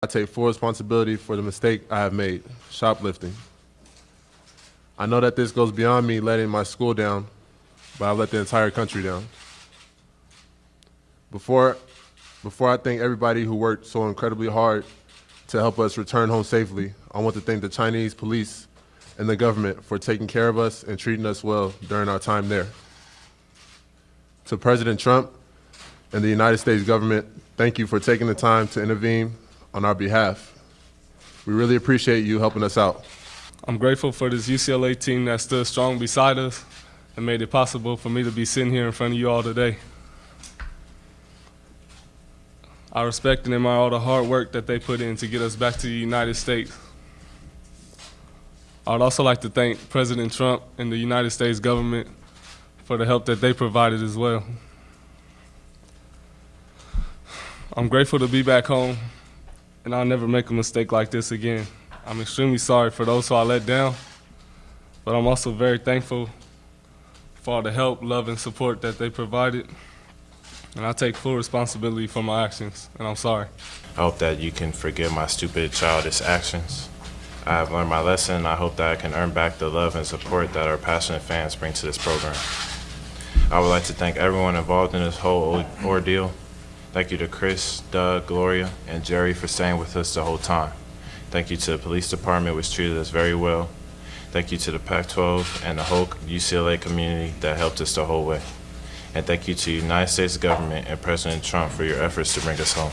I take full responsibility for the mistake I have made, shoplifting. I know that this goes beyond me letting my school down, but I've let the entire country down. Before, before I thank everybody who worked so incredibly hard to help us return home safely, I want to thank the Chinese police and the government for taking care of us and treating us well during our time there. To President Trump and the United States government, thank you for taking the time to intervene on our behalf. We really appreciate you helping us out. I'm grateful for this UCLA team that stood strong beside us and made it possible for me to be sitting here in front of you all today. I respect and admire all the hard work that they put in to get us back to the United States. I would also like to thank President Trump and the United States government for the help that they provided as well. I'm grateful to be back home, and I'll never make a mistake like this again. I'm extremely sorry for those who I let down, but I'm also very thankful for all the help, love, and support that they provided. And I take full responsibility for my actions, and I'm sorry. I hope that you can forgive my stupid, childish actions. I have learned my lesson. I hope that I can earn back the love and support that our passionate fans bring to this program. I would like to thank everyone involved in this whole ordeal. Thank you to Chris, Doug, Gloria, and Jerry for staying with us the whole time. Thank you to the police department, which treated us very well. Thank you to the Pac-12 and the whole UCLA community that helped us the whole way. And thank you to the United States government and President Trump for your efforts to bring us home.